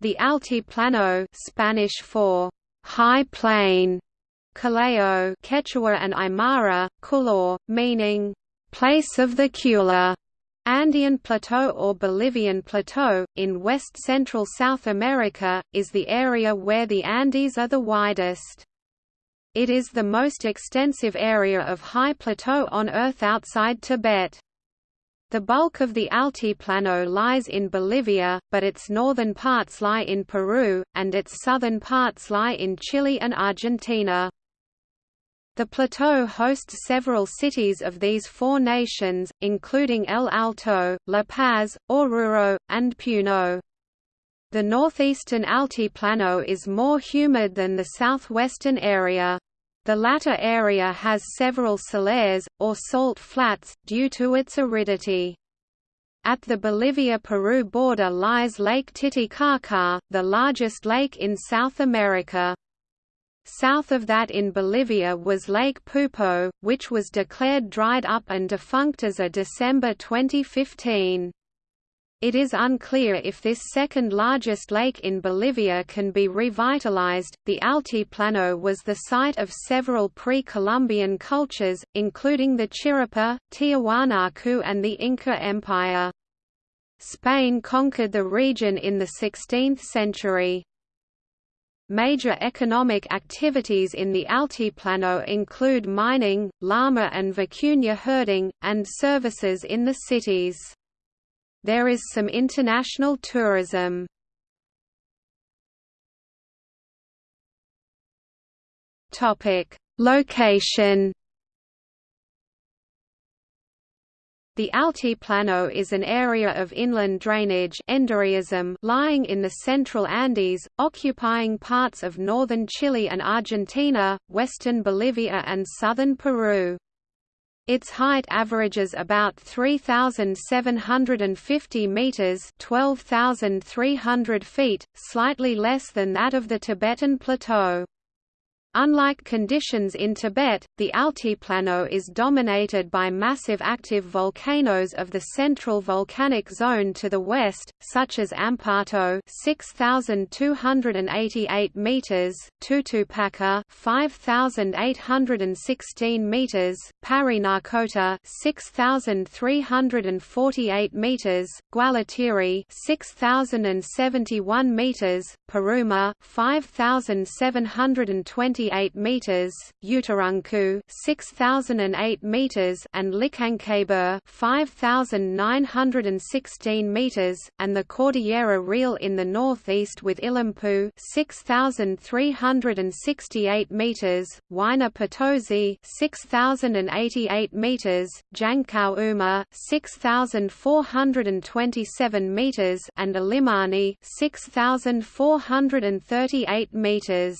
The Altiplano Spanish for high plain, Collao Quechua and Aymara, Culor, meaning place of the Cula, Andean Plateau or Bolivian Plateau, in west-central South America, is the area where the Andes are the widest. It is the most extensive area of high plateau on Earth outside Tibet. The bulk of the Altiplano lies in Bolivia, but its northern parts lie in Peru, and its southern parts lie in Chile and Argentina. The plateau hosts several cities of these four nations, including El Alto, La Paz, Oruro, and Puno. The northeastern Altiplano is more humid than the southwestern area. The latter area has several salares, or salt flats, due to its aridity. At the Bolivia–Peru border lies Lake Titicaca, the largest lake in South America. South of that in Bolivia was Lake Poopó, which was declared dried up and defunct as of December 2015. It is unclear if this second largest lake in Bolivia can be revitalized. The Altiplano was the site of several pre Columbian cultures, including the Chiripa, Tiahuanacu, and the Inca Empire. Spain conquered the region in the 16th century. Major economic activities in the Altiplano include mining, llama and vicuña herding, and services in the cities. There is some international tourism. Topic: Location. The Altiplano is an area of inland drainage lying in the central Andes, occupying parts of northern Chile and Argentina, western Bolivia and southern Peru. Its height averages about 3,750 meters (12,300 feet), slightly less than that of the Tibetan Plateau. Unlike conditions in Tibet, the Altiplano is dominated by massive active volcanoes of the central volcanic zone to the west, such as Ampato 6288 meters, Tutupaca 5816 meters, Parinacota 6348 meters, Guallatiri 6071 meters, Paruma 5720 6,088 meters, Uturunku 6,008 meters, and Licancabur 5,916 meters, and the Cordillera Real in the northeast with Illampu 6,368 meters, Huayna Potosi 6,088 meters, Jangkau 6,427 meters, and Illimani 6,438 meters.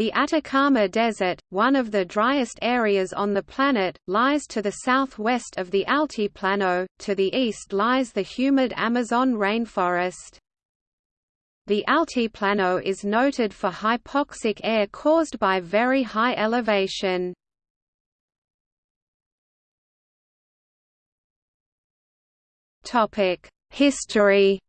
The Atacama Desert, one of the driest areas on the planet, lies to the southwest of the Altiplano, to the east lies the humid Amazon rainforest. The Altiplano is noted for hypoxic air caused by very high elevation. History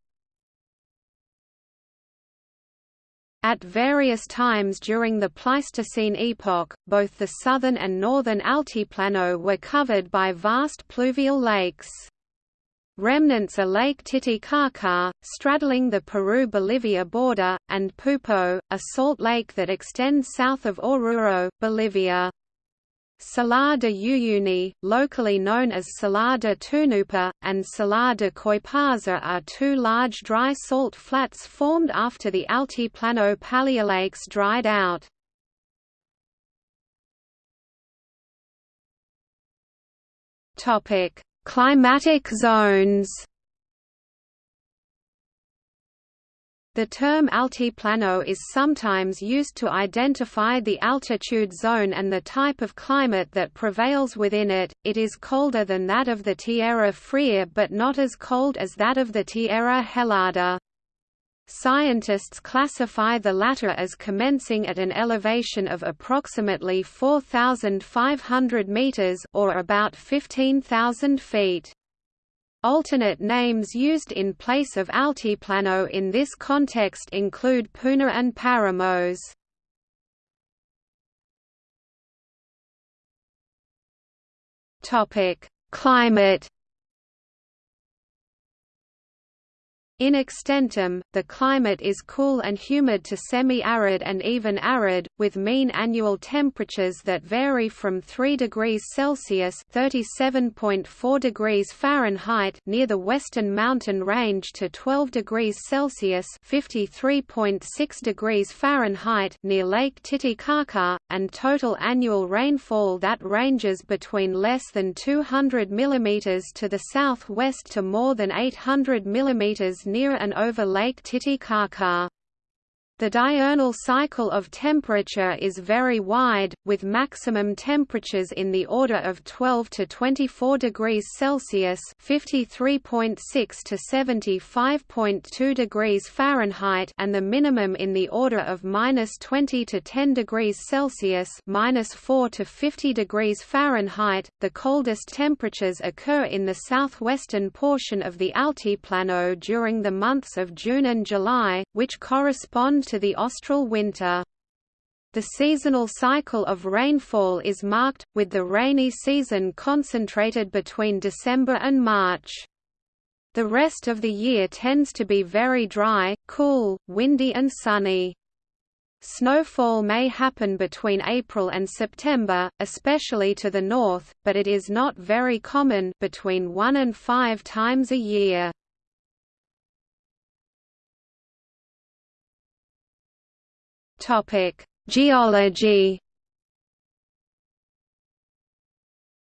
At various times during the Pleistocene epoch, both the southern and northern Altiplano were covered by vast pluvial lakes. Remnants are Lake Titicaca, straddling the Peru-Bolivia border, and Poopó, a salt lake that extends south of Oruro, Bolivia. Salar de Uyuni, locally known as Salar de Tunupa, and Salar de Coipasa are two large dry salt flats formed after the Altiplano paleolakes dried out. Climatic zones The term altiplano is sometimes used to identify the altitude zone and the type of climate that prevails within it. It is colder than that of the Tierra Fria but not as cold as that of the Tierra Helada. Scientists classify the latter as commencing at an elevation of approximately 4,500 meters or about 15,000 feet. Alternate names used in place of Altiplano in this context include Puna and Paramos. Topic: Climate In extentum, the climate is cool and humid to semi-arid and even arid, with mean annual temperatures that vary from 3 degrees Celsius (37.4 degrees Fahrenheit) near the western mountain range to 12 degrees Celsius (53.6 degrees Fahrenheit) near Lake Titicaca, and total annual rainfall that ranges between less than 200 mm to the southwest to more than 800 mm near and over Lake Titicaca. The diurnal cycle of temperature is very wide, with maximum temperatures in the order of 12 to 24 degrees Celsius (53.6 to 75.2 degrees Fahrenheit) and the minimum in the order of minus 20 to 10 degrees Celsius 4 to 50 degrees Fahrenheit). The coldest temperatures occur in the southwestern portion of the Altiplano during the months of June and July, which correspond to the austral winter. The seasonal cycle of rainfall is marked, with the rainy season concentrated between December and March. The rest of the year tends to be very dry, cool, windy and sunny. Snowfall may happen between April and September, especially to the north, but it is not very common between one and five times a year. Topic: Geology.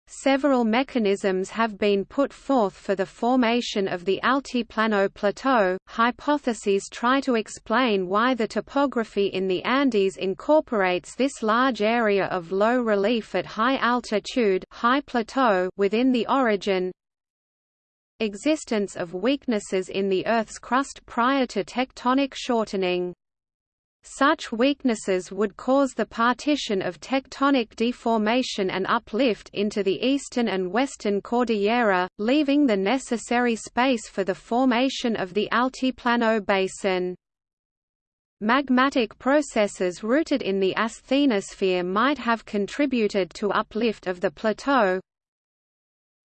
Several mechanisms have been put forth for the formation of the Altiplano Plateau. Hypotheses try to explain why the topography in the Andes incorporates this large area of low relief at high altitude, high plateau within the orogen, Existence of weaknesses in the Earth's crust prior to tectonic shortening. Such weaknesses would cause the partition of tectonic deformation and uplift into the eastern and western cordillera, leaving the necessary space for the formation of the Altiplano Basin. Magmatic processes rooted in the asthenosphere might have contributed to uplift of the plateau,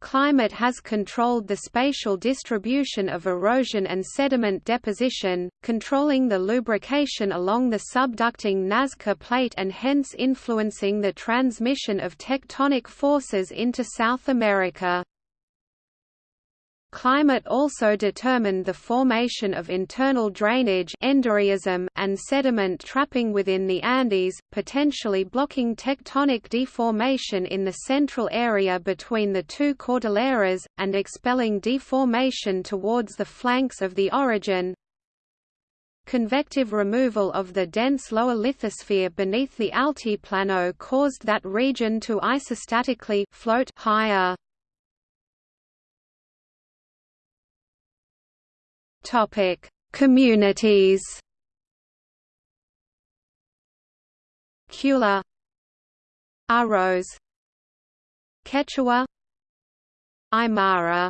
Climate has controlled the spatial distribution of erosion and sediment deposition, controlling the lubrication along the subducting Nazca plate and hence influencing the transmission of tectonic forces into South America. Climate also determined the formation of internal drainage and sediment trapping within the Andes, potentially blocking tectonic deformation in the central area between the two cordilleras, and expelling deformation towards the flanks of the orogen, Convective removal of the dense lower lithosphere beneath the altiplano caused that region to isostatically float higher. Topic: Communities. Kula, Arroz, Quechua, Aymara.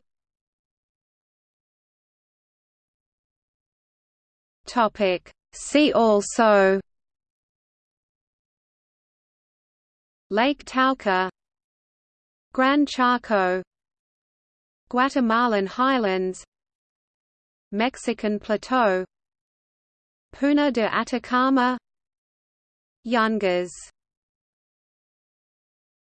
Topic: See also. Lake Tauca, Gran Chaco, Guatemalan Highlands Mexican Plateau Puna de Atacama Yungas